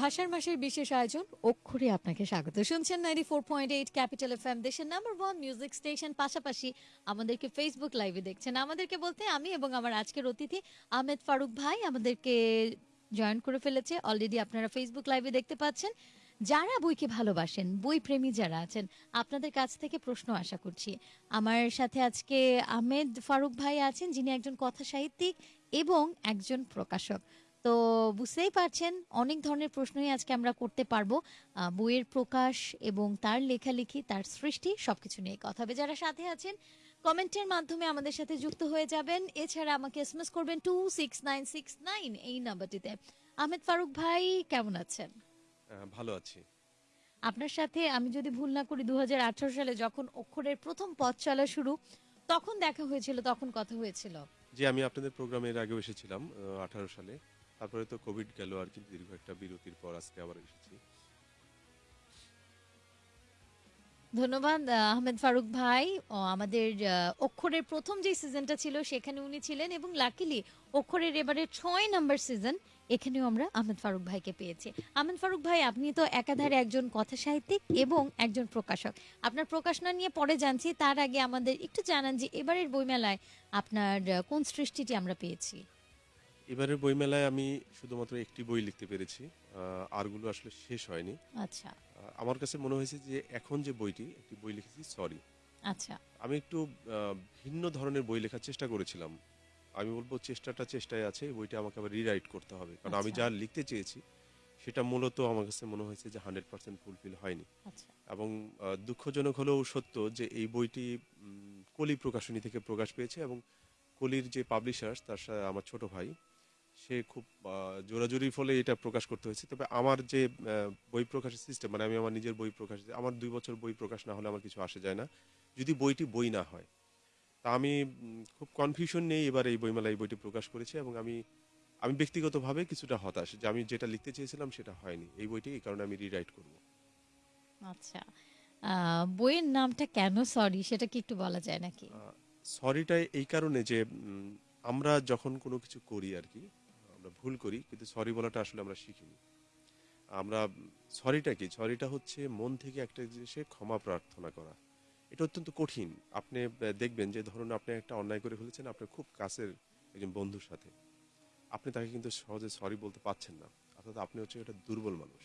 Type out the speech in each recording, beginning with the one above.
ভাষার মাসের বিশেষ আয়োজন অক্ষরে আপনাকে স্বাগত। শুনছেন ninety four point eight capital F M দেশের নাম্বার ওয়ান মিউজিক স্টেশন পাশাপাশি আমাদেরকে ফেসবুক লাইভে দেখছেন। আমাদেরকে বলতে আমি এবং আমার আজকের অতিথি আহমেদ ফারুক ভাই, আমাদেরকে জয়েন করে ফেলেছে। অলরেডি আপনারা ফেসবুক লাইভে দেখতে পাচ্ছেন। যারা বইকে ভালোবাসেন বই প্রেমী যারা আছেন, আপনাদের কাছ থেকে প্রশ্ন আশা করছি। আমার সাথে আজকে আহমেদ ফারুক ভাই আছেন, যিনি একজন কথা সাহিত্যিক এবং একজন প্রকাশক। তো বুঝতেই পারছেন অনেক ধরনের প্রশ্নই আজকে আমরা করতে পারব। বইয়ের প্রকাশ এবং তার লেখালেখি তার সৃষ্টি সবকিছু নিয়ে কথা হবে। যারা সাথে আছেন কমেন্টের মাধ্যমে আমাদের সাথে যুক্ত হয়ে যাবেন। এছাড়া আমাকে এসএমএস করবেন two six nine six nine এই নাম্বারটিতে। আহমেদ ফারুক ভাই কেমন আছেন? ভালো আছি। আপনার সাথে আমি যদি ভুল না করি দু হাজার আঠারো সালে যখন অক্ষরের প্রথম পথ চলা শুরু তখন দেখা হয়েছিল তখন কথা হয়েছিল। যে আমি আপনাদের প্রোগ্রামের আগেও এসেছিলাম আঠারো সালে। তারপরে তো কোভিড গেল আর কি, দীর্ঘ একটা বিরতির পর আজকে আবার এসেছি। ধন্যবাদ আহমেদ ফারুক ভাই। ও, আমাদের অক্ষরের প্রথম যে সিজনটা ছিল সেখানে উনি ছিলেন এবং লাকিলি অক্ষরের এবারে ছয় নাম্বার সিজন এখানেও আমরা আহমেদ ফারুক ভাইকে পেয়েছি। আহমেদ ফারুক ভাই, আপনি তো একাধারে একজন কথা সাহিত্যিক এবং একজন প্রকাশক। আপনার প্রকাশনা নিয়ে পরে জানছি, তার আগে আমাদের একটু জানান যে এবারের বইমেলায় আপনার কোন সৃষ্টিটি আমরা পেয়েছি? এবারের বইমেলায় আমি শুধুমাত্র একটি বই লিখতে পেরেছি। আরগুলো আসলে শেষ হয়নি। আচ্ছা। আমার কাছে মনে হয়েছে যে এখন যে বইটি একটি বই লিখেছি সরি। আচ্ছা। আমি একটু ভিন্ন ধরনের বই লেখার চেষ্টা করেছিলাম। আমি বলব চেষ্টাটা চেষ্টায় আছে বইটা আমাকে আবার রিরাইট করতে হবে। কারণ আমি আচ্ছা। যা লিখতে চেয়েছি সেটা মূলত আমার কাছে মনে হয়েছে যে হান্ড্রেড পার্সেন্ট ফুলফিল হয়নি। আচ্ছা। এবং দুঃখজনক হলেও সত্য যে এই বইটি কলি প্রকাশনী থেকে প্রকাশ পেয়েছে এবং কলির যে পাবলিশার্স তার সাথে আমার ছোট ভাই সে খুব আহ, জোরাজুরির ফলে এটা প্রকাশ করতে হয়েছে। তবে আমার যে বই প্রকাশের সিস্টেম মানে আমি আমার নিজের বই প্রকাশ আমার দুই বছর বই প্রকাশ না হলে আমার কিছু আসে যায় না। যদি বইটি বই না হয় তা আমি খুব কনফিউশন নেই এবার এই বইমেলায় এই বইটি প্রকাশ করেছি এবং আমি আমি ব্যক্তিগতভাবে কিছুটা হতাশ যে আমি যেটা লিখতে চেয়েছিলাম সেটা হয়নি। এই বইটি এই কারণে আমি রিরাইট করব। আচ্ছা বইয়ের নামটা কেন সরি সেটা কি একটু বলা যায় নাকি? সরিটা এই কারণে যে আমরা যখন কোনো কিছু করি আর কি আমরা ভুল করি, কিন্তু সরি বলাটা আসলে আমরা শিখিনি। আমরা সরিটা কি? সরিটা হচ্ছে মন থেকে একটা জিনিসে ক্ষমা প্রার্থনা করা। এটা অত্যন্ত কঠিন। আপনি দেখবেন যে ধরুন আপনি একটা অন্যায় করে ফেলেছেন আপনার খুব কাছের একজন বন্ধুর সাথে। আপনি তাকে কিন্তু সহজে সরি বলতে পারছেন না। অর্থাৎ আপনি হচ্ছে একটা দুর্বল মানুষ।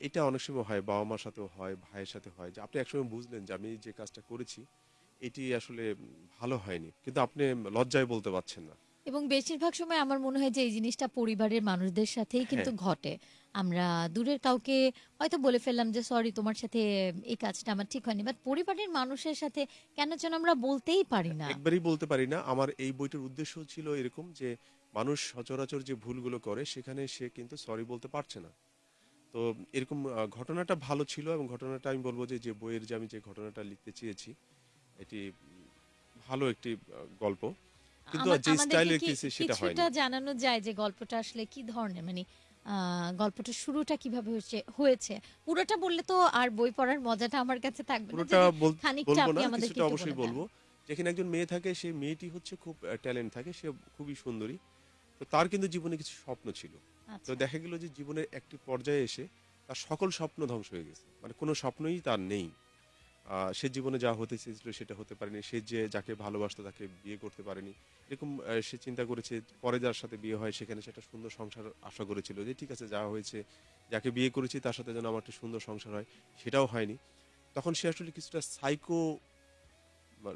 এটা অনেক সময় হয় বাবা মার সাথেও হয়, ভাইয়ের সাথে হয়। যে আপনি একসময় বুঝলেন যে আমি যে কাজটা করেছি, এটি আসলে ভালো হয়নি। কিন্তু আপনি লজ্জায় বলতে পারছেন না। এবং বেশিরভাগ সময় আমার মনে হয় যে এই জিনিসটা পরিবারের মানুষদের সাথেই কিন্তু হ্যাঁ। ঘটে। আমরা দূরের কাউকে হয়তো বলে ফেললাম যে সরি তোমার সাথে এই কাজটা আমার ঠিক হয়নি। বাট পরিবারের মানুষের সাথে কেন যেন আমরা বলতেই পারি না। একবারই বলতে পারি না। আমার এই বইটার উদ্দেশ্য ছিল এরকম যে মানুষ সচরাচর যে ভুলগুলো করে সেখানে সে কিন্তু সরি বলতে পারছে না। তো এরকম আহ, ঘটনাটা ভালো ছিল এবং ঘটনাটা আমি বলব যে যে বইয়ের যে আমি যে ঘটনাটা লিখতে চেয়েছি এটি উম, ভালো একটি আহ, গল্প। কিন্তু যে স্টাইলে লিখতেছি সেটা হয়নি। কিছুটা জানানো যায় যে গল্পটা আসলে কি ধরনের মানে গল্পটা শুরুটা কীভাবে হয়েছে হয়েছে। পুরোটা বললে তো আর বই পড়ার মজাটা আমার কাছে থাকবে না পুরোটা বলব না কিছুটা অবশ্যই বলব। যেখানে একজন মেয়ে থাকে সেই মেয়েটি হচ্ছে খুব ট্যালেন্ট থাকে সে খুবই সুন্দরী। তো তার কিন্তু জীবনে কিছু স্বপ্ন ছিল। তো আচ্ছা। দেখা গেল যে জীবনের একটি পর্যায়ে এসে তার সকল স্বপ্ন ধ্বংস হয়ে গেছে। মানে কোনো স্বপ্নই তার নেই। সে জীবনে যা হতে চেয়েছিল সেটা হতে পারেনি। সে যে যাকে ভালোবাসতো তাকে বিয়ে করতে পারেনি। এরকম সে চিন্তা করেছে পরে যার সাথে বিয়ে হয় সেখানে সে একটা সুন্দর সংসার আশা করেছিল যে ঠিক আছে যা হয়েছে, যাকে বিয়ে করেছি তার সাথে যেন আমার একটা সুন্দর সংসার হয়, সেটাও হয়নি। তখন সে আসলে কিছুটা সাইকো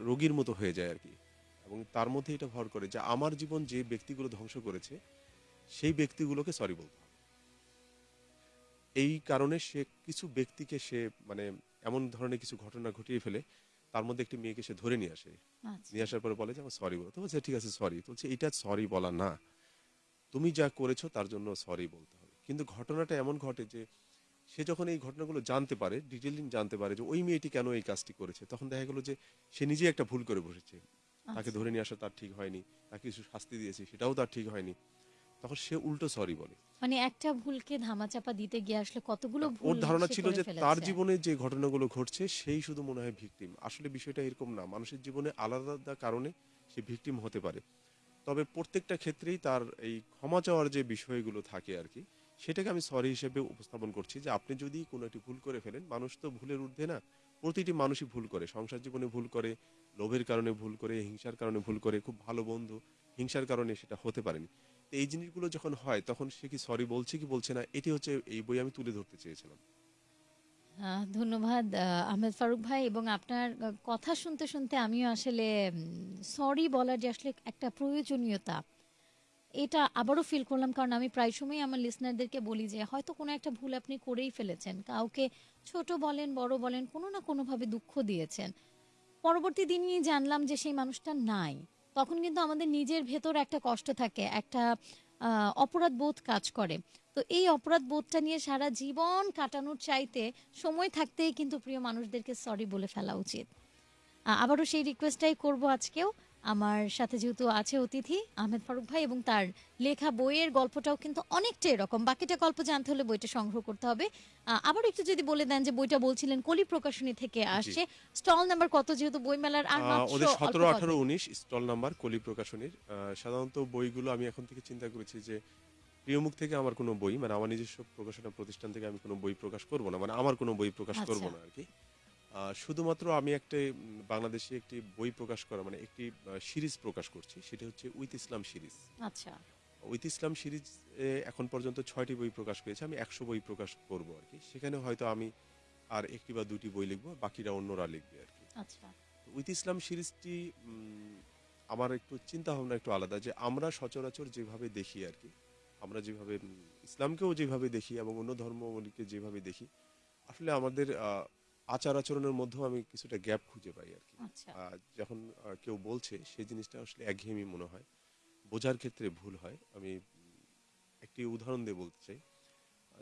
রোগীর মতো হয়ে যায় আর কি। এবং তার মধ্যে এটা ভর করে যে আমার জীবন যে ব্যক্তিগুলো ধ্বংস করেছে, সেই ব্যক্তিগুলোকে সরি বলতে এই কারণে সে কিছু ব্যক্তিকে সে মানে এমন ধরনের কিছু ঘটনা ঘটিয়ে ফেলে তার মধ্যে একটি মেয়েকে সে ধরে নিয়ে আসে। আচ্ছা। নিয়ে আসার পরে বলে যে আমার সরি বলো। তো বলছে ঠিক আছে সরি বলছে এটা সরি বলা না। তুমি যা করেছ তার জন্য সরি বলতে হবে। কিন্তু ঘটনাটা এমন ঘটে যে সে যখন এই ঘটনাগুলো জানতে পারে ডিটেলিং জানতে পারে যে ওই মেয়েটি কেন এই কাজটি করেছে? তখন দেখা গেলো যে সে নিজে একটা ভুল করে বসেছে। তাকে আচ্ছা। ধরে নিয়ে আসা তার ঠিক হয়নি তাকে কিছু শাস্তি দিয়েছে সেটাও তার ঠিক হয়নি। তখন সে উল্টো সরি বলে। মানে একটা ভুলকে ধামাচাপা দিতে গিয়ে আসলে কতগুলো ভুল ওর ধারণা ছিল যে তার জীবনে যে ঘটনাগুলো ঘটছে সেই শুধু মনে হয় ভিকটিম আসলে বিষয়টা এরকম না মানুষের জীবনে আলাদা আলাদা কারণে সে ভিকটিম হতে পারে। তবে প্রত্যেকটা ক্ষেত্রেই তার এই ক্ষমা চাওয়ার যে বিষয়গুলো থাকে আর কি সেটাকে আমি সরি হিসেবে উপস্থাপন করছি যে আপনি যদি কোনো একটি ভুল করে ফেলেন মানুষ তো ভুলের ঊর্ধ্বে না প্রতিটি মানুষই ভুল করে। সংসার জীবনে ভুল করে লোভের কারণে ভুল করে হিংসার কারণে ভুল করে খুব ভালো বন্ধু হিংসার কারণে সেটা হতে পারেনি। এই জিনিসগুলো যখন হয়, তখন সে কি সরি বলছে কি বলছে না? এটি হচ্ছে এই বই আমি তুলে ধরতে চেয়েছিলাম। ধন্যবাদ। আহমেদ ফারুক ভাই এবং আপনার কথা শুনতে শুনতে আমিও আসলে সরি বলার যে আসলে একটা প্রয়োজনীয়তা, এটা আবারও ফিল করলাম। কারণ আমি প্রায় সময় আমার লিসনারদেরকে বলি যে, হয়তো কোনো একটা ভুল আপনি করেই ফেলেছেন। কাউকে ছোট বলেন, বড় বলেন, কোনো না কোনোভাবে দুঃখ দিয়েছেন। পরবর্তী দিনই জানলাম যে সেই মানুষটা নাই। তখন কিন্তু আমাদের নিজের ভেতর একটা কষ্ট থাকে, একটা অপরাধ বোধ কাজ করে। তো এই অপরাধ বোধটা নিয়ে সারা জীবন কাটানোর চাইতে সময় থাকতেই কিন্তু প্রিয় মানুষদেরকে সরি বলে ফেলা উচিত। আবারও সেই রিকোয়েস্টটাই করব আজকেও। আমার সাথে যেহেতু আছে অতিথি আহমেদ ফারুক ভাই এবং তার লেখা বইয়ের গল্পটাও কিন্তু অনেকটা এরকম। বাকিটা গল্প জানতে হলে বইটা সংগ্রহ করতে হবে। আবার একটু যদি বলে দেন যে বইটা বলছিলেন কলি প্রকাশনী থেকে আসছে। স্টল নাম্বার কত যেহেতু বইমেলার আর ওদের সতেরো আঠারো উনিশ স্টল নাম্বার কলি প্রকাশনীর। সাধারণত বইগুলো আমি এখন থেকে চিন্তা করেছি যে প্রিয়মুখ থেকে আমার কোনো বই মানে আমার নিজস্ব প্রকাশনা প্রতিষ্ঠান থেকে আমি কোনো বই প্রকাশ করব না মানে আমার কোনো বই প্রকাশ করব আচ্ছা। না আর কি। শুধুমাত্র আমি একটা বাংলাদেশে একটি বই প্রকাশ করা মানে একটি সিরিজ প্রকাশ করছি সেটা হচ্ছে উইথ ইসলাম সিরিজ। আচ্ছা। উইথ ইসলাম সিরিজ এখন পর্যন্ত ছয়টি বই প্রকাশ করেছে আমি একশো বই প্রকাশ করব আর কি। সেখানে হয়তো আমি আর একটি বা দুটি বই লিখব বাকিরা অন্যরা লিখবে আর কি। আচ্ছা। উইথ ইসলাম সিরিজটি আমার একটু চিন্তা ভাবনা একটু আলাদা যে আমরা সচরাচর যেভাবে দেখি আর কি আমরা যেভাবে ইসলামকেও যেভাবে দেখি এবং অন্য ধর্মগুলিকে যেভাবে দেখি আসলে আমাদের আহ, আচার আচরণের মধ্যেও আমি কিছুটা গ্যাপ খুঁজে পাই আর কি। আচ্ছা। যখন কেউ বলছে সেই জিনিসটা আসলে একঘেয়েমি মনে হয়। বোঝার ক্ষেত্রে ভুল হয়। আমি একটি উদাহরণ দিয়ে বলতে চাই।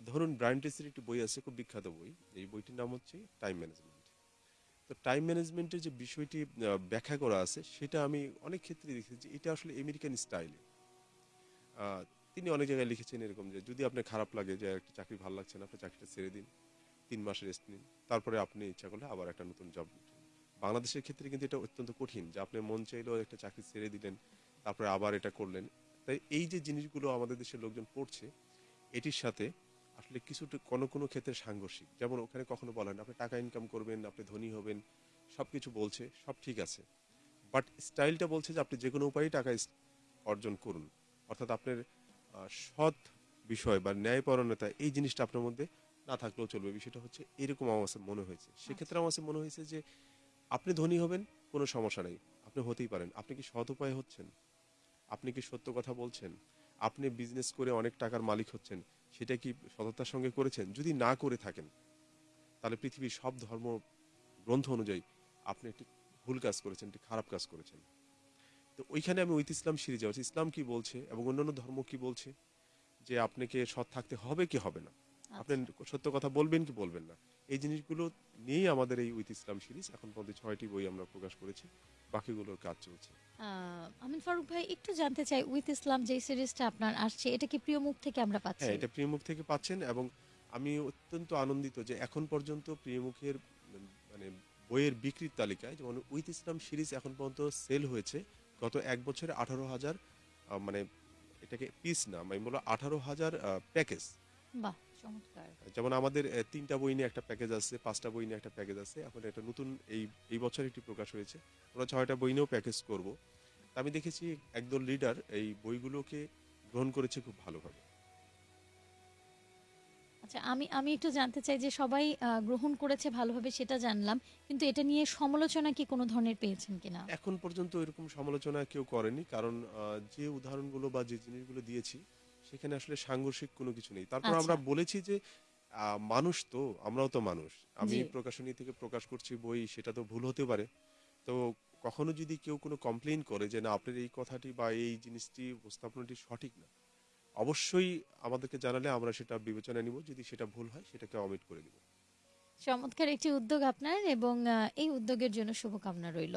ধরুন ব্রায়ান একটি বই আছে খুব বিখ্যাত বই। এই বইটির নাম হচ্ছে টাইম ম্যানেজমেন্ট তো টাইম ম্যানেজমেন্টের যে বিষয়টি ব্যাখ্যা করা আছে সেটা আমি অনেক ক্ষেত্রে দেখেছি যে এটা আসলে আমেরিকান স্টাইলে তিনি অনেক জায়গায় লিখেছেন এরকম যে যদি আপনার খারাপ লাগে যে একটা চাকরি ভালো লাগছে না আপনি চাকরিটা ছেড়ে দিন। তিন মাস রেস্ট নিন। তারপরে আপনি ইচ্ছা করলে আবার একটা নতুন জব বাংলাদেশের ক্ষেত্রে কিন্তু এটা অত্যন্ত কঠিন যে আপনি মন চাইলেও একটা চাকরি ছেড়ে দিলেন, তারপরে আবার এটা করলেন। তাই এই যে জিনিসগুলো আমাদের দেশের লোকজন পড়ছে এটির সাথে আসলে কিছুটা কোনো কোনো ক্ষেত্রে সাংঘর্ষিক। যেমন ওখানে কখনো বলেন, আপনি টাকা ইনকাম করবেন, আপনি ধনী হবেন সব কিছু বলছে, সব ঠিক আছে। বাট স্টাইলটা বলছে যে আপনি যে কোনো উপায়ে টাকা অর্জন করুন। অর্থাৎ আপনার সৎ বিষয় বা ন্যায়পরণতা এই জিনিসটা আপনার মধ্যে না থাকলেও চলবে। বিষয়টা হচ্ছে এরকম আমার মনে হয়েছে। সেক্ষেত্রে আমার মনে হয়েছে যে আপনি ধনী হবেন, কোনো সমস্যা নেই। আপনি হতেই পারেন। আপনি কি সৎ উপায়ে হচ্ছেন? আপনি কি সত্য কথা বলছেন? আপনি বিজনেস করে অনেক টাকার মালিক হচ্ছেন। সেটা কি সততার সঙ্গে করেছেন? যদি না করে থাকেন, তাহলে পৃথিবীর সব ধর্ম গ্রন্থ অনুযায়ী আপনি একটি ভুল কাজ করেছেন, একটি খারাপ কাজ করেছেন। তো ওইখানে আমি উইথ ইসলাম সিরিজে আছি। ইসলাম কি বলছে এবং অন্যান্য ধর্ম কি বলছে? যে আপনাকে সৎ থাকতে হবে কি হবে না? আপনি সত্য কথা বলবেন কি বলবেন না? এই জিনিসগুলো নিয়েই আমাদের এই উইথ ইসলাম সিরিজ এখন পর্যন্ত ছয়টি বই আমরা প্রকাশ করেছি বাকিগুলোর কাজ চলছে। আমিন ফারুক ভাই একটু জানতে চাই উইথ ইসলাম যে সিরিজটা আপনার আসছে এটা কি প্রিয় মুখ থেকে আমরা পাচ্ছি? হ্যাঁ এটা প্রিয়মুখ থেকে পাচ্ছেন এবং আমি অত্যন্ত আনন্দিত যে এখন পর্যন্ত প্রিয়মুখের উম, মানে বইয়ের বিক্রির তালিকায় যেমন উইথ ইসলাম সিরিজ এখন পর্যন্ত সেল হয়েছে গত এক বছরে আঠারো হাজার মানে এটাকে পিস না আমি বলব আঠারো হাজার প্যাকেজ। বাহ। চমৎকার। যেমন আমাদের তিনটা বই নিয়ে একটা প্যাকেজ আছে পাঁচটা বই নিয়ে একটা প্যাকেজ আছে এখন একটা নতুন এই এই বছর একটি প্রকাশ হয়েছে। আমরা ছয়টা বই নিয়েও প্যাকেজ করব। আমি দেখেছি একদল লিডার এই বইগুলোকে গ্রহণ করেছে খুব ভালোভাবে। আচ্ছা আমি আমি একটু জানতে চাই যে সবাই গ্রহণ করেছে ভালোভাবে সেটা জানলাম কিন্তু এটা নিয়ে সমালোচনা কি কোনো ধরনের পেয়েছেন কিনা? এখন পর্যন্ত এরকম সমালোচনা কেউ করেনি কারণ যে উদাহরণগুলো বা যে জিনিসগুলো দিয়েছি সেখানে আসলে সাংঘর্ষিক কোনো কিছু নেই। তারপর আচ্ছা। আমরা বলেছি যে মানুষ তো আমরাও তো মানুষ। আমি প্রকাশনী থেকে প্রকাশ করছি বই সেটা তো ভুল হতে পারে। তো কখনো যদি কেউ কোনো কমপ্লেইন করে যে না আপনার এই কথাটি বা এই জিনিসটি উপস্থাপনাটি সঠিক না। অবশ্যই আমাদেরকে জানালে আমরা সেটা বিবেচনায় নিব। যদি সেটা ভুল হয় সেটাকে অমিট করে দিব। চমৎকার একটি উদ্যোগ আপনার এবং এই উদ্যোগের জন্য শুভকামনা রইল।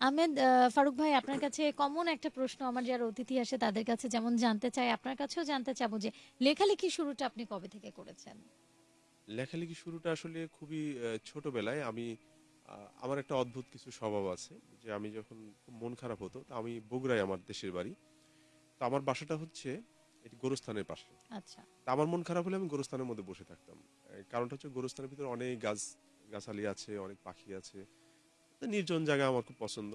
আহমেদ ফারুক ভাই আপনার কাছে কমন একটা প্রশ্ন আমার যারা অতিথি আসে তাদের কাছে যেমন জানতে চাই আপনার কাছেও জানতে চাবো যে লেখালেখি শুরুটা আপনি কবে থেকে করেছেন? লেখালেখি শুরুটা আসলে খুবই ছোটবেলায় আমি আমার একটা অদ্ভুত কিছু স্বভাব আছে যে আমি যখন মন খারাপ হতো তা আমি বগুড়ায় আমার দেশের বাড়ি। তো আমার বাসাটা হচ্ছে এটি গোরস্থানের পাশে। আচ্ছা। তা আমার মন খারাপ হলে আমি গোরস্থানের মধ্যে বসে থাকতাম। কারণটা হচ্ছে গোরস্থানের ভিতরে অনেক গাছ গাছালি আছে অনেক পাখি আছে। নির্জন জায়গা আমার খুব পছন্দ।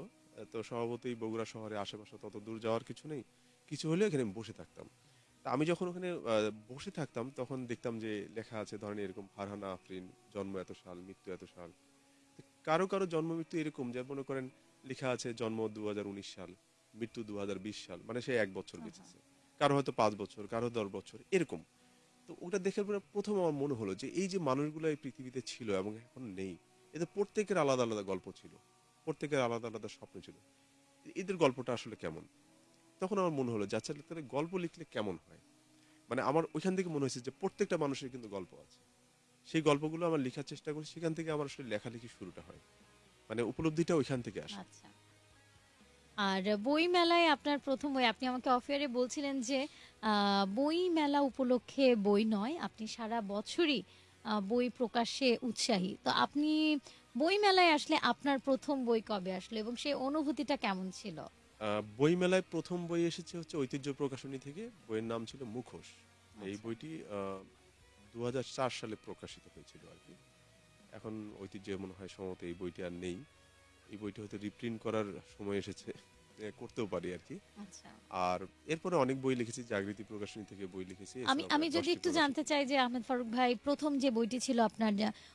তো স্বভাবতই বগুড়া শহরে আশেপাশে তত দূর যাওয়ার কিছু নেই। কিছু হলে এখানে আমি বসে থাকতাম। তা আমি যখন ওখানে বসে থাকতাম তখন দেখতাম যে লেখা আছে ধরেন এরকম ফারহানা আফরিন জন্ম এত সাল মৃত্যু এত সাল। কারও কারও জন্ম মৃত্যু এরকম যে মনে করেন লেখা আছে জন্ম দু হাজার উনিশ সাল মৃত্যু দু হাজার বিশ সাল মানে সে এক বছর বেঁচেছে। কারও হয়তো পাঁচ বছর কারও দশ বছর এরকম। তো ওটা দেখে পরে প্রথম আমার মনে হলো যে এই যে মানুষগুলো এই পৃথিবীতে ছিল এবং এখন নেই এদের প্রত্যেকের আলাদা আলাদা গল্প ছিল। প্রত্যেকের আলাদা আলাদা স্বপ্ন ছিল। এদের গল্পটা আসলে কেমন? তখন আমার মনে হলো যে আচ্ছা তাহলে গল্প লিখলে কেমন হয়? মানে আমার ওইখান থেকে মনে হয়েছে যে, প্রত্যেকটা মানুষের কিন্তু গল্প আছে। সেই গল্পগুলো আমার লেখার চেষ্টা করি, সেখান থেকে আমার আসলে লেখালেখি শুরুটা হয়। মানে উপলব্ধিটা ওইখান থেকে আসে। আচ্ছা। আর বই মেলায় আপনার প্রথম বই, আপনি আমাকে অফিয়ারে বলছিলেন যে বই মেলা উপলক্ষে বই নয়, আপনি সারা বছরই বই প্রকাশে উৎসাহী। তো আপনি বই মেলায় আসলে আপনার প্রথম বই কবে আসলো এবং সেই অনুভূতিটা কেমন ছিল? বই মেলায় প্রথম বই এসেছে হচ্ছে ঐতিহ্য প্রকাশনী থেকে বইয়ের নাম ছিল মুখোশ। এই আচ্ছা। বইটি দু হাজার চার সালে প্রকাশিত হয়েছিল আর কি। এখন ঐতিহ্য মনে হয় সম্ভবত এই বইটি আর নেই। এই বইটি হয়তো রিপ্রিন্ট করার সময় এসেছে। করতেও পারি আর কি। আচ্ছা। আর এরপরে অনেক বই লিখেছি জাগৃতি প্রকাশনী থেকে বই লিখেছি আমি আমি যদি একটু জানতে চাই যে আহমেদ ফারুক ভাই প্রথম যে বইটি ছিল আপনার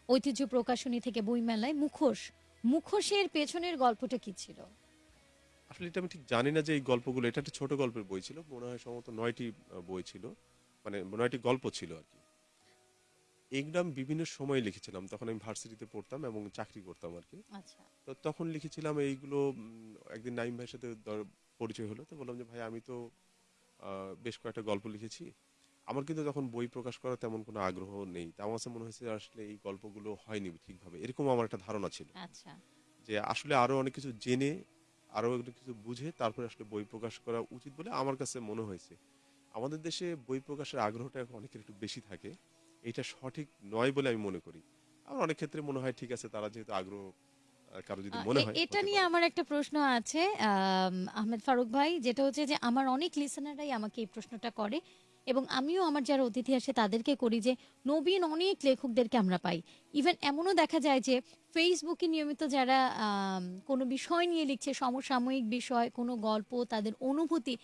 ঐতিহ্য প্রকাশনী থেকে বই মেলায় মুখোশ মুখোশের পেছনের গল্পটা কি ছিল? আসলে এটা আমি ঠিক জানি না যে এই গল্পগুলো এটা একটা ছোট গল্পের বই ছিল মনে হয় সম্ভবত নয়টি বই ছিল মানে নয়টি গল্প ছিল আর কি। এগুলো আমি বিভিন্ন সময় লিখেছিলাম। তখন আমি ভার্সিটিতে পড়তাম এবং চাকরি করতাম আর কি আচ্ছা। তো তখন লিখেছিলাম এইগুলো উম, একদিন নাইম ভাইয়ের সাথে দর- পরিচয় হলো তো বললাম যে ভাই আমি তো আহ, বেশ কয়েকটা গল্প লিখেছি। আমার কিন্তু তখন বই প্রকাশ করার তেমন কোনো আগ্রহ নেই। তা আমার কাছে মনে হয়েছে আসলে এই গল্পগুলো হয়নি ঠিকভাবে। এরকম আমার একটা ধারণা ছিল। আচ্ছা। যে আসলে আরও অনেক কিছু জেনে আরও অনেক কিছু বুঝে তারপরে আসলে বই প্রকাশ করা উচিত বলে আমার কাছে মনে হয়েছে। আমাদের দেশে বই প্রকাশের আগ্রহটা এখন অনেকের একটু বেশি থাকে। এটা সঠিক নয় বলে আমি মনে করি। আমার অনেক ক্ষেত্রে মনে হয় ঠিক আছে তারা যেহেতু আগ্রহ কারও যদি মনে হয় এটা নিয়ে আমার একটা প্রশ্ন আছে আহমেদ ফারুক ভাই যেটা হচ্ছে যে আমার অনেক লিসেনাররাই আমাকে এই প্রশ্নটা করে এবং আমিও আমার যারা অতিথি আসে তাদেরকে করি যে নবীন অনেক লেখকদেরকে আমরা পাই। ইভেন এমনও দেখা যায় যে ফেসবুকে নিয়মিত যারা কোনো বিষয় নিয়ে লিখছে সমসাময়িক বিষয় কোনো গল্প তাদের অনুভূতি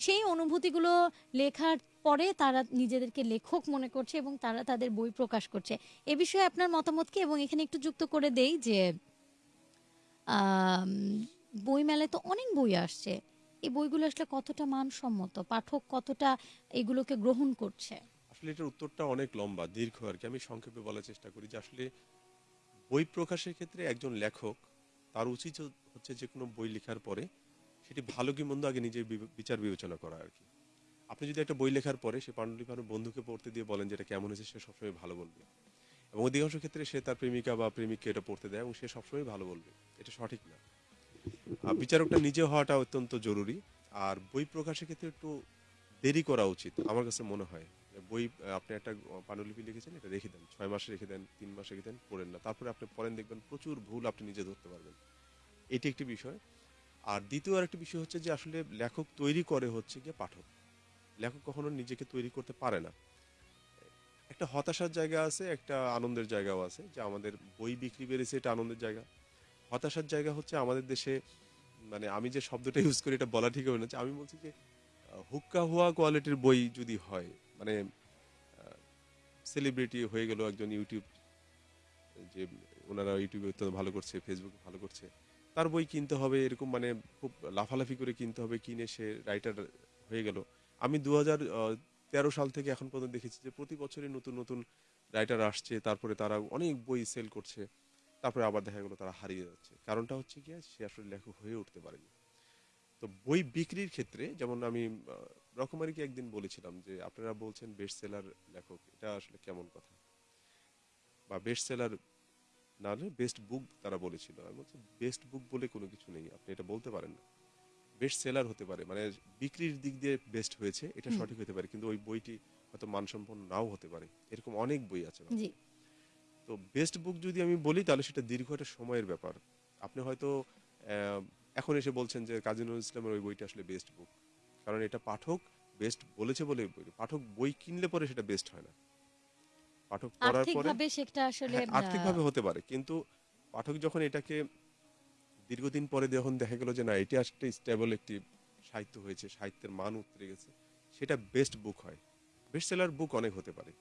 সেই অনুভূতিগুলো লেখার পরে তারা নিজেদেরকে লেখক মনে করছে এবং তারা তাদের বই প্রকাশ করছে। এ বিষয়ে আপনার মতামত কি? এবং এখানে একটু যুক্ত করে দেই যে বই মেলায় তো অনেক বই আসছে। এই বইগুলো আসলে কতটা মানসম্মত? পাঠক কতটা এগুলোকে গ্রহণ করছে? আসলে এটার উত্তরটা অনেক লম্বা, দীর্ঘ আর কি। আমি সংক্ষেপে বলার চেষ্টা করি যে আসলে বই প্রকাশের ক্ষেত্রে একজন লেখক তার উচিত হচ্ছে যে কোনো বই লেখার পরে সেটি ভালো কি মন্দ আগে নিজের বিচার বিবেচনা করা আর কি। আপনি যদি একটা বই লেখার পরে সে পাণ্ডুলিপি আপনার বন্ধুকে পড়তে দিয়ে বলেন যে এটা কেমন হয়েছে, সে সবসময় ভালো বলবে। এবং অধিকাংশ ক্ষেত্রে সে তার প্রেমিকা বা প্রেমিককে এটা পড়তে দেয় এবং সে সবসময় ভালো বলবে। এটা সঠিক না। বিচারকটা নিজে হওয়াটা অত্যন্ত জরুরি। আর বই প্রকাশের ক্ষেত্রে একটু দেরি করা উচিত, আমার কাছে মনে হয়। বই, আপনি একটা পাণ্ডুলিপি লিখেছেন, এটা রেখে দেন, ছয় মাসে রেখে দেন, তিন মাসে রেখে দেন, পড়েন না। তারপরে আপনি পড়েন, দেখবেন প্রচুর ভুল আপনি নিজে ধরতে পারবেন। এটি একটি বিষয়। আর দ্বিতীয় আরেকটি বিষয় হচ্ছে যে আসলে লেখক তৈরি করে হচ্ছে গিয়ে পাঠক। লেখক কখনো নিজেকে তৈরি করতে পারে না। একটা হতাশার জায়গা আছে, একটা আনন্দের জায়গাও আছে যে আমাদের বই বিক্রি বেড়েছে এটা আনন্দের জায়গা। হতাশার জায়গা হচ্ছে আমাদের দেশে মানে আমি যে শব্দটা ইউজ করি এটা বলা ঠিক হবে না। আমি বলছি যে হুক্কা হুয়া কোয়ালিটির বই যদি হয় মানে সেলিব্রিটি হয়ে গেল একজন ইউটিউব যে ওনারা ইউটিউবে অত্যন্ত ভালো করছে ফেসবুকে ভালো করছে তার বই কিনতে হবে, এরকম মানে খুব লাফালাফি করে কিনতে হবে, কিনে সে রাইটার হয়ে গেল। আমি দু তেরো সাল থেকে এখন পর্যন্ত দেখেছি যে প্রতি বছরই নতুন নতুন রাইটার আসছে, তারপরে তারা অনেক বই সেল করছে, তারপরে আবার দেখা গেলো তারা হারিয়ে যাচ্ছে। কারণটা হচ্ছে কি সে আসলে লেখক হয়ে উঠতে পারেনি। তো বই বিক্রির ক্ষেত্রে, যেমন আমি রকমারিকে একদিন বলেছিলাম যে, আপনারা বলছেন বেস্ট সেলার লেখক, এটা আসলে কেমন কথা? বা বেস্ট সেলার না হলে বেস্ট বুক তারা বলেছিল। আমি বলছি বেস্ট বুক বলে কোনো কিছু নেই আপনি এটা বলতে পারেন না। বেস্ট সেলার হতে পারে মানে বিক্রির দিক দিয়ে বেস্ট হয়েছে এটা সঠিক হতে পারে কিন্তু ওই বইটি হয়তো মানসম্পন্ন নাও হতে পারে। এরকম অনেক বই আছে তো বেস্ট বুক যদি আমি বলি তাহলে সেটা দীর্ঘ একটা সময়ের ব্যাপার। আপনি হয়তো আহ, এখন এসে বলছেন যে কাজী নজরুল ইসলামের ওই বইটা আসলে বেস্ট বুক কারণ এটা পাঠক বেস্ট বলেছে বলে পাঠক বই কিনলে পরে সেটা বেস্ট হয় না। পাঠক পড়ার পরে সেটা আসলে হ্যাঁ, আর্থিকভাবে হতে পারে। কিন্তু পাঠক যখন এটাকে দীর্ঘদিন পরে যখন দেখা গেল যে না এটি আসলে স্টেবল একটি সাহিত্য হয়েছে সাহিত্যের মান উতরে গেছে সেটা বেস্ট বুক হয়। বেস্ট সেলার বুক অনেক হতে পারে।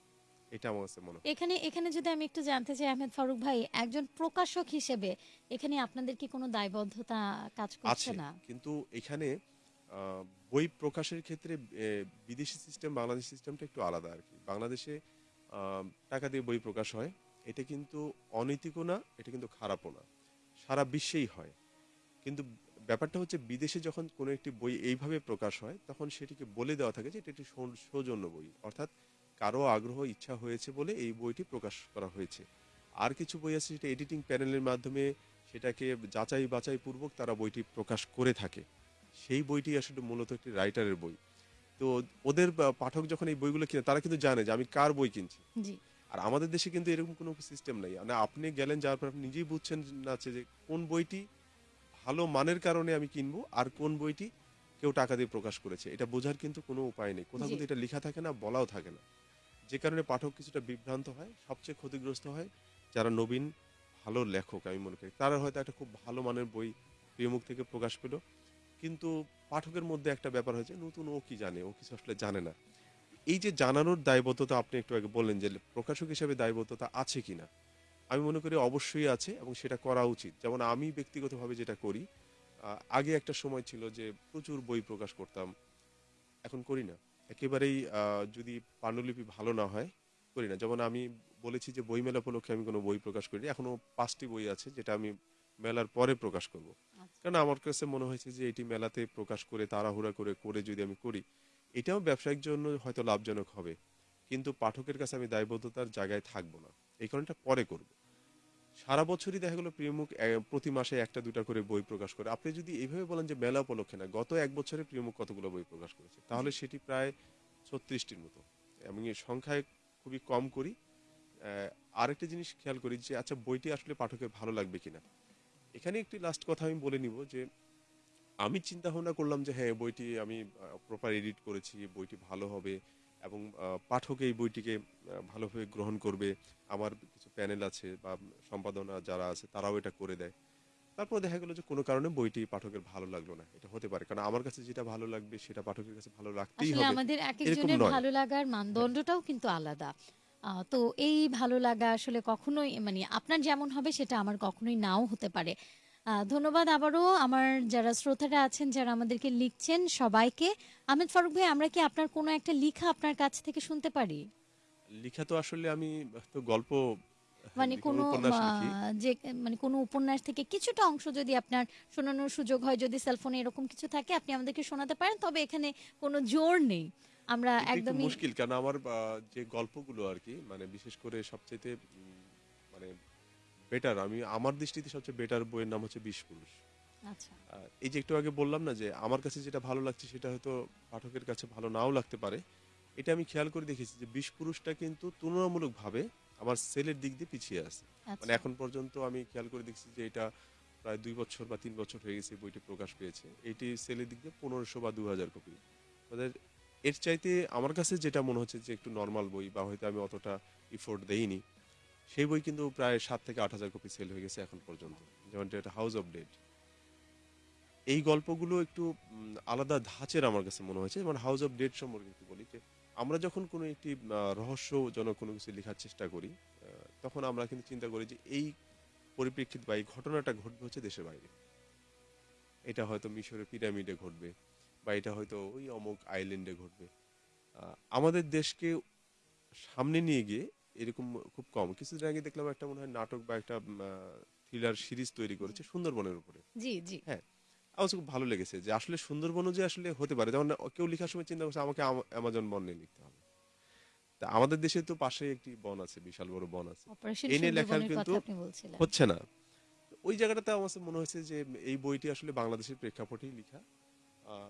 এটা আমার কাছে মনে হয়। এখানে এখানে যদি আমি একটু জানতে চাই আহমেদ ফারুক ভাই একজন প্রকাশক হিসেবে এখানে আপনাদের কি কোনো দায়বদ্ধতা কাজ করছে না? কিন্তু এখানে আহ, বই প্রকাশের ক্ষেত্রে বিদেশি সিস্টেম বাংলাদেশ সিস্টেমটা একটু আলাদা আর কি। বাংলাদেশে টাকা দিয়ে বই প্রকাশ হয়, এটা কিন্তু অনৈতিকও না, এটা কিন্তু খারাপও না। সারা বিশ্বেই হয়। কিন্তু ব্যাপারটা হচ্ছে বিদেশে যখন কোনো একটি বই এইভাবে প্রকাশ হয়, তখন সেটিকে বলে দেওয়া থাকে যে এটা একটি সৌজন্য বই। অর্থাৎ কারও আগ্রহ, ইচ্ছা হয়েছে বলে এই বইটি প্রকাশ করা হয়েছে। আর কিছু বই আছে সেটা এডিটিং প্যানেলের মাধ্যমে সেটাকে যাচাই বাছাই পূর্বক তারা বইটি প্রকাশ করে থাকে। সেই বইটি আসলে মূলত একটি রাইটারের বই। তো ওদের পাঠক যখন এই বইগুলো কিনে তারা কিন্তু জানে যে আমি কার বই কিনছি। আর আমাদের দেশে কিন্তু এরকম কোনো সিস্টেম নেই। মানে আপনি গেলেন যার পর আপনি নিজেই বুঝছেন না যে কোন বইটি ভালো মানের কারণে আমি কিনবো আর কোন বইটি কেউ টাকা দিয়ে প্রকাশ করেছে। এটা বোঝার কিন্তু কোনো উপায় নেই। কোথাও। কিন্তু এটা লেখা থাকে না বলাও থাকে না। যে কারণে পাঠক কিছুটা বিভ্রান্ত হয় সবচেয়ে ক্ষতিগ্রস্ত হয় যারা নবীন ভালো লেখক আমি মনে করি। তারা হয়তো একটা খুব ভালো মানের বই প্রিয়মুখ থেকে প্রকাশ পেল। কিন্তু পাঠকের মধ্যে একটা ব্যাপার হয়েছে, নতুন ও কি জানে, ও কিছু আসলে জানে না। এই যে জানানোর দায়বদ্ধতা আপনি একটু আগে বললেন যে প্রকাশক হিসেবে দায়বদ্ধতা আছে কি না, আমি মনে করি অবশ্যই আছে এবং সেটা করা উচিত। যেমন আমি ব্যক্তিগতভাবে যেটা করি আগে একটা সময় ছিল যে প্রচুর বই প্রকাশ করতাম, এখন করি না। একেবারেই যদি পাণ্ডুলিপি ভালো না হয়, করি না। যেমন আমি বলেছি যে বই মেলা উপলক্ষে আমি কোনো বই প্রকাশ করি এখনও পাঁচটি বই আছে যেটা আমি মেলার পরে প্রকাশ করব। কারণ আমার কাছে মনে হয়েছে যে এটি মেলাতে প্রকাশ করে, তাড়াহুড়া করে করে যদি আমি করি, এটাও ব্যবসায়িক জন্য হয়তো লাভজনক হবে। কিন্তু পাঠকের কাছে আমি দায়বদ্ধতার জায়গায় থাকব না। এই কারণটা পরে করব। সারা বছরই দেখা গেলো প্রিয়মুখ প্রতি মাসে একটা দুটা করে বই প্রকাশ করে। আপনি যদি এইভাবে বলেন যে মেলা উপলক্ষে না, গত এক বছরে প্রিয়মুখ কতগুলো বই প্রকাশ করেছে? তাহলে সেটি প্রায় ছত্রিশটির মতো। আমি সংখ্যায় খুবই কম করি। আরেকটা জিনিস খেয়াল করি যে আচ্ছা বইটি আসলে পাঠকের ভালো লাগবে কিনা? এখানে একটি লাস্ট কথা আমি বলে নিব যে আমি চিন্তা ভাবনা করলাম যে হ্যাঁ বইটি আমি প্রপার এডিট করেছি বইটি ভালো হবে এবং পাঠক এই বইটিকে ভালোভাবে গ্রহণ করবে। আমার কিছু প্যানেল আছে বা সম্পাদনা যারা আছে তারাও এটা করে দেয়। তারপর দেখা গেলো যে কোনো কারণে বইটি পাঠকের ভালো লাগল না। এটা হতে পারে। কারণ আমার কাছে যেটা ভালো লাগবে সেটা পাঠকের কাছে ভালো লাগতেই হবে। আমাদের এক একজনের ভালো লাগার মানদণ্ডটাও কিন্তু আলাদা। তো এই ভালো লাগা আসলে কখনোই মানে আপনার যেমন হবে সেটা আমার কখনোই নাও হতে পারে। ধন্যবাদ আবারও আমার যারা শ্রোতারা আছেন যারা আমাদেরকে লিখছেন সবাইকে। আহমেদ ফারুক ভাই আমরা কি আপনার কোনো একটা লিখা আপনার কাছ থেকে শুনতে পারি? লিখা তো আসলে আমি তো গল্প মানে লিখি, কোনো উপন্যাস লিখি। আহ, যে মানে কোনো উপন্যাস থেকে কিছুটা অংশ যদি আপনার শোনানোর সুযোগ হয় যদি সেলফোনে এরকম কিছু থাকে আপনি আমাদেরকে শোনাতে পারেন তবে এখানে কোনো জোর নেই। আমরা একদমই মুশকিল কারণ আমার যে গল্পগুলো আর কি মানে বিশেষ করে সবচেয়ে মানে বেটার আমি আমার দৃষ্টিতে সবচেয়ে বেটার বইয়ের নাম হচ্ছে বিশ পুরুষ। আচ্ছা। এই যে একটু আগে বললাম না যে আমার কাছে যেটা ভালো লাগছে সেটা হয়তো পাঠকের কাছে ভালো নাও লাগতে পারে। এটা আমি খেয়াল করে দেখেছি যে বিশ পুরুষটা কিন্তু তুলনামূলকভাবে আমার সেলের দিক দিয়ে পিছিয়ে আছে। মানে আচ্ছা এখন পর্যন্ত আমি খেয়াল করে দেখছি যে এটা প্রায় দুই বছর বা তিন বছর হয়ে গেছে বইটি প্রকাশ পেয়েছে। এটি সেলের দিক দিয়ে পনেরোশো বা দু হাজার কপি। আমাদের এর চাইতে আমার কাছে যেটা মনে হচ্ছে যে একটু নর্মাল বই, বা হয়তো আমি অতটা ইফোর্ট দেইনি, সেই বই কিন্তু প্রায় সাত থেকে আট হাজার কপি সেল হয়ে গেছে এখন পর্যন্ত, যেমন এটা হাউস অফ ডেড এই গল্পগুলো একটু আলাদা ধাঁচের আমার কাছে মনে হয়েছে, যেমন হাউস অফ ডেড সম্পর্কে একটু বলি যে, আমরা যখন কোনো একটি রহস্যজনক কোনো কিছু লেখার চেষ্টা করি তখন আমরা কিন্তু চিন্তা করি যে এই পরিপ্রেক্ষিত বা এই ঘটনাটা ঘটবে হচ্ছে দেশের বাইরে। এটা হয়তো মিশরের পিরামিডে ঘটবে বা এটা হয়তো ওই অমুক আইল্যান্ডে ঘটবে। আমাদের দেশকে সামনে নিয়ে গিয়ে এরকম খুব কম। কিছুদিন আগে দেখলাম একটা মনে হয় নাটক বা একটা থ্রিলার সিরিজ তৈরি করেছে সুন্দরবনের উপরে। জি জি। হ্যাঁ আমার খুব ভালো লেগেছে যে আসলে সুন্দরবনও যে আসলে হতে পারে। যেমন কেউ লেখার সময় চিন্তা করছে আমাকে অ্যামাজন বন নিয়ে লিখতে হবে। তা আমাদের দেশে তো পাশে একটি বন আছে বিশাল বড় বন আছে। এই নিয়ে লেখার কিন্তু হচ্ছে না। ওই জায়গাটাতে আমার মনে হয়েছে যে এই বইটি আসলে বাংলাদেশের প্রেক্ষাপটেই লেখা। আহ,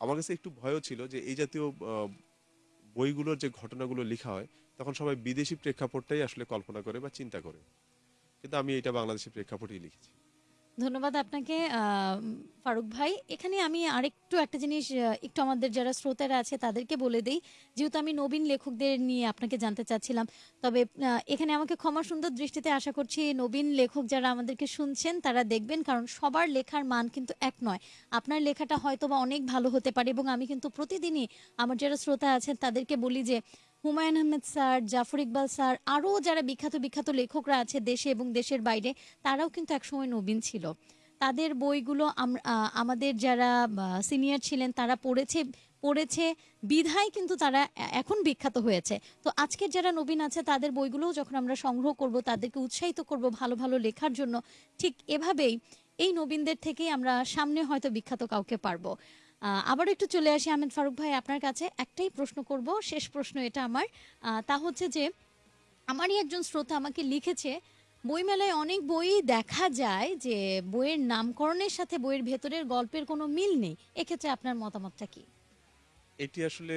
আমার কাছে একটু ভয়ও ছিল যে এই জাতীয় বইগুলোর যে ঘটনাগুলো লেখা হয়, তখন সবাই বিদেশি প্রেক্ষাপটটাই আসলে কল্পনা করে বা চিন্তা করে। কিন্তু আমি এটা বাংলাদেশের প্রেক্ষাপটেই লিখেছি। ধন্যবাদ আপনাকে। ফারুক ভাই, এখানে আমি আরেকটু একটা জিনিস একটু আমাদের যারা শ্রোতারা আছে তাদেরকে বলে দেই। যেহেতু আমি নবীন লেখকদের নিয়ে আপনাকে জানতে চাচ্ছিলাম, তবে এখানে আমাকে ক্ষমা সুন্দর দৃষ্টিতে আশা করছি নবীন লেখক যারা আমাদেরকে শুনছেন তারা দেখবেন, কারণ সবার লেখার মান কিন্তু এক নয়। আপনার লেখাটা হয়তো বা অনেক ভালো হতে পারে এবং আমি কিন্তু প্রতিদিনই আমার যারা শ্রোতা আছেন তাদেরকে বলি যে হুমায়ুন আহমেদ স্যার, জাফর ইকবাল স্যার, আরও যারা বিখ্যাত বিখ্যাত লেখকরা আছে দেশে এবং দেশের বাইরে, তারাও কিন্তু একসময় নবীন ছিল। তাদের বইগুলো আমাদের যারা সিনিয়র ছিলেন, তারা পড়েছে পড়েছে, বিধায় কিন্তু তারা এখন বিখ্যাত হয়েছে। তো আজকের যারা নবীন আছে, তাদের বইগুলোও যখন আমরা সংগ্রহ করব, তাদেরকে উৎসাহিত করব ভালো ভালো লেখার জন্য, ঠিক এভাবেই এই নবীনদের থেকেই আমরা সামনে হয়তো বিখ্যাত কাউকে পারব। আবার একটু চলে আসি আহমেদ ফারুক ভাই, আপনার কাছে একটাই প্রশ্ন করব। শেষ প্রশ্ন এটা আমার। তা হচ্ছে যে, আমারই একজন শ্রোতা আমাকে লিখেছে, বইমেলায় অনেক বই দেখা যায় যে, বইয়ের নামকরণের সাথে বইয়ের ভেতরের গল্পের কোনো মিল নেই। এক্ষেত্রে আপনার মতামতটা কি? এটি আসলে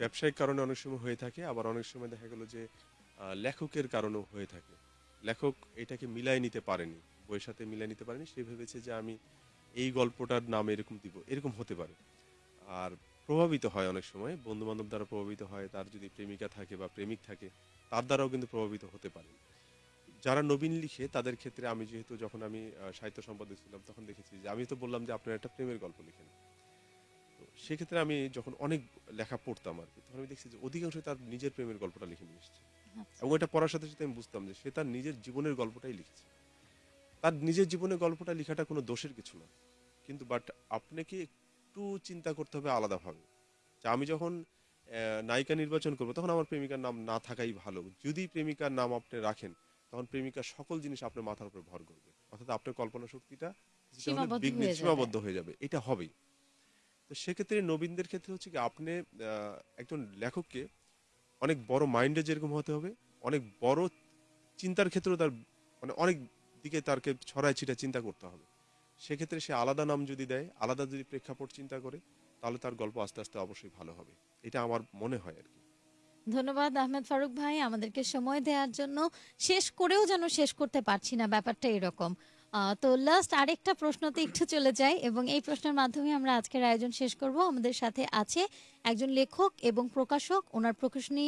ব্যবসায়িক কারণে অনেক সময় হয়ে থাকে। আবার অনেক সময় দেখা গেল যে লেখকের কারণেও হয়ে থাকে। লেখক এটাকে মিলাই নিতে পারেনি, বইয়ের সাথে মিলাই নিতে পারেনি। সে ভেবেছে যে, আমি এই গল্পটার নাম এরকম দিব এরকম হতে পারে। আর প্রভাবিত হয় অনেক সময় বন্ধু বান্ধব দ্বারা প্রভাবিত হয় তার যদি প্রেমিকা থাকে বা প্রেমিক থাকে তার দ্বারাও কিন্তু প্রভাবিত হতে পারে। যারা নবীন লিখে তাদের ক্ষেত্রে আমি যেহেতু যখন আমি সাহিত্য সম্পাদক ছিলাম তখন দেখেছি যে আমি তো বললাম যে আপনার একটা প্রেমের গল্প লিখেন। তো সেক্ষেত্রে আমি যখন অনেক লেখা পড়তাম আর কি তখন আমি দেখছি যে অধিকাংশই তার নিজের প্রেমের গল্পটা লিখে নিয়ে এসেছে। আচ্ছা। এবং এটা পড়ার সাথে সাথে আমি বুঝতাম যে সে তার নিজের জীবনের গল্পটাই লিখেছে। তার নিজের জীবনের গল্পটা লেখাটা কোনো দোষের কিছু না। কিন্তু বাট আপনাকে একটু চিন্তা করতে হবে আলাদাভাবে যে আমি যখন নায়িকা নির্বাচন করব তখন আমার প্রেমিকার নাম না থাকাই ভালো। যদি প্রেমিকার নাম আপনি রাখেন তখন প্রেমিকার সকল জিনিস আপনার মাথার উপর ভর করবে। অর্থাৎ আপনার কল্পনা শক্তিটা সীমাবদ্ধ হয়ে যাবে। সীমাবদ্ধ হয়ে যাবে। এটা হবেই। তো সেক্ষেত্রে নবীনদের ক্ষেত্রে হচ্ছে কি আপনি একজন লেখককে অনেক বড় মাইন্ডে যেরকম হতে হবে অনেক বড় চিন্তার ক্ষেত্রেও তার মানে অনেক দিকে তারকে ছড়ায় ছিটা চিন্তা করতে হবে। সেক্ষেত্রে সে আলাদা নাম যদি দেয়, আলাদা যদি প্রেক্ষাপট চিন্তা করে, তাহলে তার গল্প আস্তে আস্তে অবশ্যই ভালো হবে। এটা আমার মনে হয় আর কি। ধন্যবাদ আহমেদ ফারুক ভাই। আমাদেরকে সময় দেওয়ার জন্য শেষ করেও যেন শেষ করতে পারছি না, ব্যাপারটা এরকম। তো লাস্ট আরেকটা প্রশ্নতে একটু চলে যাই এবং এই প্রশ্নের মাধ্যমে আমরা আজকের আয়োজন শেষ করব। আমাদের সাথে আছে একজন লেখক এবং প্রকাশক। ওনার প্রকাশনী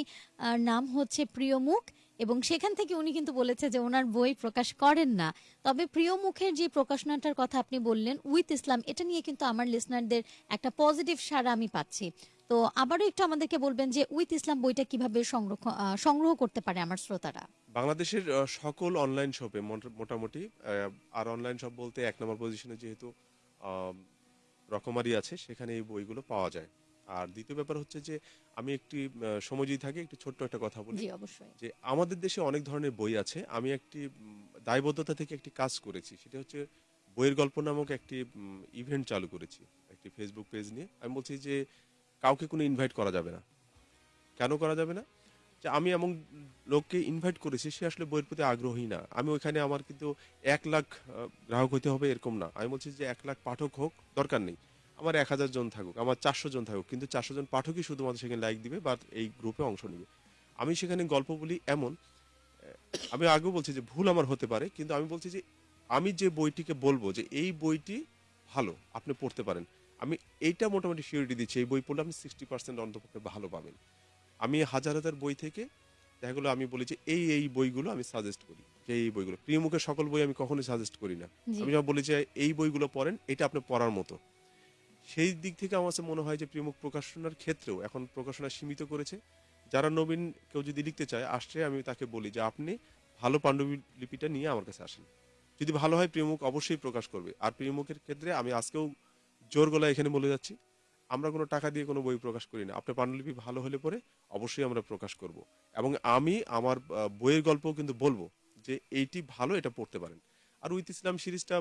নাম হচ্ছে প্রিয় মুখ এবং সেখান থেকে উনি কিন্তু বলেছে যে ওনার বই প্রকাশ করেন না। তবে প্রিয় মুখের যে প্রকাশনাটার কথা আপনি বললেন, উইথ ইসলাম, এটা নিয়ে কিন্তু আমার লিসনারদের একটা পজিটিভ সাড়া আমি পাচ্ছি। তো আবারও একটু আমাদেরকে বলবেন যে উইথ ইসলাম বইটা কীভাবে সংরক্ষণ সংগ্রহ করতে পারে আমার শ্রোতারা? বাংলাদেশের সকল অনলাইন শপে মোটামুটি আর অনলাইন শপ বলতে এক নম্বর পজিশনে যেহেতু রকমারি আছে, সেখানে এই বইগুলো পাওয়া যায়। আর দ্বিতীয় ব্যাপার হচ্ছে যে আমি একটি সময় যদি থাকে একটু ছোট্ট একটা কথা বলি। অবশ্যই। যে আমাদের দেশে অনেক ধরনের বই আছে। আমি একটি দায়বদ্ধতা থেকে একটি কাজ করেছি। সেটা হচ্ছে বইয়ের গল্প নামক একটি ইভেন্ট চালু করেছি। একটি ফেসবুক পেজ নিয়ে। আমি বলছি যে কাউকে কোনো ইনভাইট করা যাবে না। কেন করা যাবে না? যে আমি এমন লোককে ইনভাইট করেছি সে আসলে বইয়ের প্রতি আগ্রহী না। আমি ওইখানে আমার কিন্তু এক লাখ গ্রাহক হতে হবে এরকম না। আমি বলছি যে এক লাখ পাঠক হোক দরকার নেই। আমার এক হাজার জন থাকুক আমার চারশো জন থাকুক কিন্তু চারশো জন পাঠকই শুধুমাত্র সেখানে লাইক দিবে বা এই গ্রুপে অংশ নেবে। আমি সেখানে গল্প বলি এমন আমি আগেও বলছি যে ভুল আমার হতে পারে কিন্তু আমি বলছি যে আমি যে বইটিকে বলব যে এই বইটি ভালো আপনি পড়তে পারেন। আমি এইটা মোটামুটি সিউরিটি দিচ্ছি এই বই পড়লে আপনি সিক্সটি পার্সেন্ট অন্তপক্ষে ভালো পাবেন। আমি হাজার হাজার বই থেকে দেখা গেলো আমি বলি যে এই এই বইগুলো আমি সাজেস্ট করি যে এই বইগুলো। প্রিয় মুখের সকল বই আমি কখনোই সাজেস্ট করি না। আমি যখন বলি যে এই বইগুলো পড়েন এটা আপনি পড়ার মতো। সেই দিক থেকে আমার কাছে মনে হয় যে প্রিয়মুখ প্রকাশনার ক্ষেত্রেও এখন প্রকাশনা সীমিত করেছে। যারা নবীন কেউ যদি লিখতে চায় আসছে আমি তাকে বলি যে আপনি ভালো পাণ্ডুলিপিটা নিয়ে আমার কাছে আসেন। যদি ভালো হয় প্রিয়মুখ অবশ্যই প্রকাশ করবে। আর প্রিয়মুখের ক্ষেত্রে আমি আজকেও জোর গলায় এখানে বলে যাচ্ছি, আমরা কোনো টাকা দিয়ে কোনো বই প্রকাশ করি না। আপনার পাণ্ডুলিপি ভালো হলে পরে অবশ্যই আমরা প্রকাশ করব। এবং আমি আমার বইয়ের গল্পও কিন্তু বলব যে এইটি ভালো, এটা পড়তে পারেন। আর উইথ ইসলাম সিরিজটা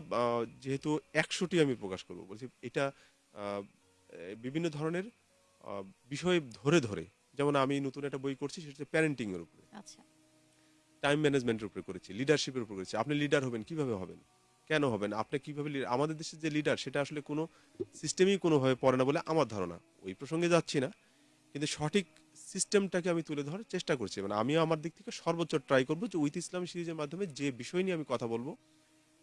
যেহেতু একশোটি আমি প্রকাশ করব, বলছি এটা বিভিন্ন ধরনের বিষয় ধরে ধরে যেমন আমি নতুন একটা বই করছি সেটা প্যারেন্টিং এর উপরে। আচ্ছা। টাইম ম্যানেজমেন্টের উপরে করেছি লিডারশিপের উপরে করেছি। আপনি লিডার হবেন কীভাবে হবেন? কেন হবেন? আপনি কীভাবে আমাদের দেশের যে লিডার সেটা আসলে কোনো সিস্টেমই কোনোভাবে পড়ে না বলে আমার ধারণা। ওই প্রসঙ্গে যাচ্ছি না কিন্তু সঠিক সিস্টেমটাকে আমি তুলে ধরার চেষ্টা করছি। মানে আমি আমার দিক থেকে সর্বোচ্চ ট্রাই করব যে উইথ ইসলাম সিরিজের মাধ্যমে যে বিষয় নিয়ে আমি কথা বলব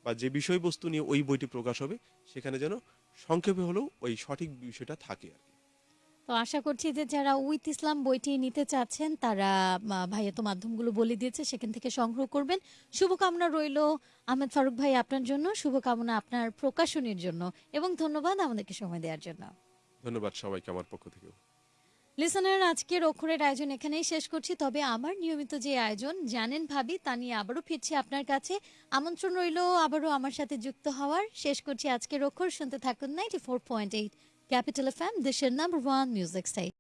বা যে বিষয়বস্তু নিয়ে ওই বইটি প্রকাশ হবে সেখানে যেন সংক্ষেপে হলেও ওই সঠিক বিষয়টা থাকে আর কি। তো আশা করছি যে যারা উইথ ইসলাম বইটি নিতে চাচ্ছেন তারা ভাইয়া তো মাধ্যমগুলো বলে দিয়েছে সেখান থেকে সংগ্রহ করবেন। শুভকামনা রইল আহমেদ ফারুক ভাই আপনার জন্য শুভকামনা আপনার প্রকাশনীর জন্য এবং ধন্যবাদ আমাদেরকে সময় দেওয়ার জন্য। ধন্যবাদ সবাইকে আমার পক্ষ থেকেও। লিসনার আজকের অক্ষরের আয়োজন এখানেই শেষ করছি। তবে আমার নিয়মিত যে আয়োজন, জানেন ভাবি, তা নিয়ে আবারও ফিরছি আপনার কাছে। আমন্ত্রণ রইল আবারও আমার সাথে যুক্ত হওয়ার। শেষ করছি আজকের অক্ষর। শুনতে থাকুন ninety four point eight capital F M দেশের নাম্বার ওয়ান মিউজিক স্টাইল